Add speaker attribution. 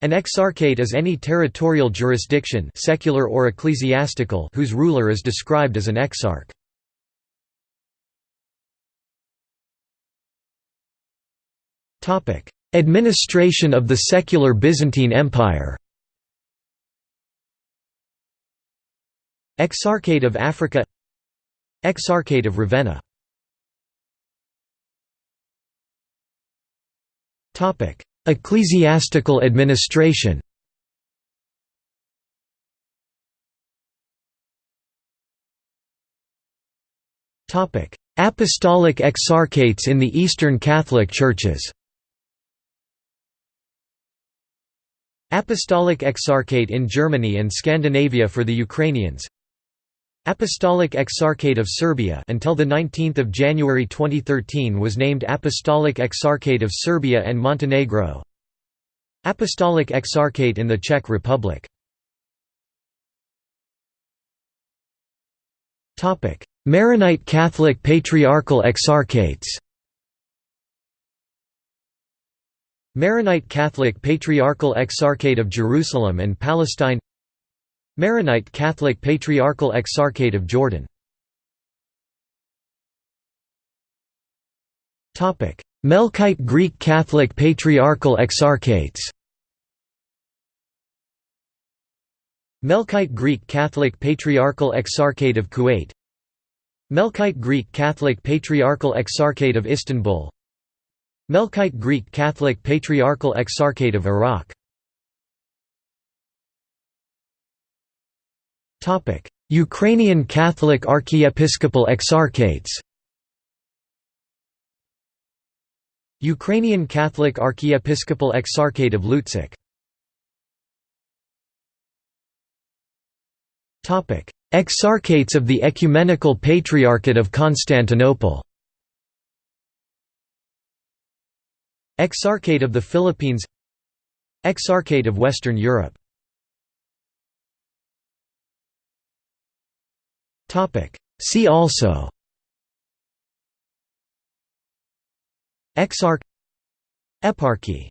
Speaker 1: An exarchate is any territorial jurisdiction secular or ecclesiastical whose ruler is described as an exarch. Administration of the secular Byzantine Empire Exarchate of Africa Exarchate of Ravenna Ecclesiastical administration. Apostolic exarchates in the Eastern Catholic Churches. Apostolic Exarchate in Germany and Scandinavia for the Ukrainians Apostolic Exarchate of Serbia until the 19th of January 2013 was named Apostolic Exarchate of Serbia and Montenegro. Apostolic Exarchate in the Czech Republic. Topic: Maronite Catholic Patriarchal Exarchates. Maronite Catholic Patriarchal Exarchate of Jerusalem and Palestine Maronite Catholic Patriarchal Exarchate of Jordan. Melkite Greek Catholic Patriarchal Exarchates. Melkite Greek Catholic Patriarchal Exarchate of Kuwait. Melkite Greek Catholic Patriarchal Exarchate of Istanbul. Melkite Greek Catholic Patriarchal Exarchate of Iraq Ukrainian Catholic Archiepiscopal Exarchates Ukrainian Catholic Archiepiscopal Exarchate of Lutsk Exarchates of the Ecumenical Patriarchate of Constantinople Exarchate of the Philippines Exarchate of Western Europe See also. Exarch. Eparchy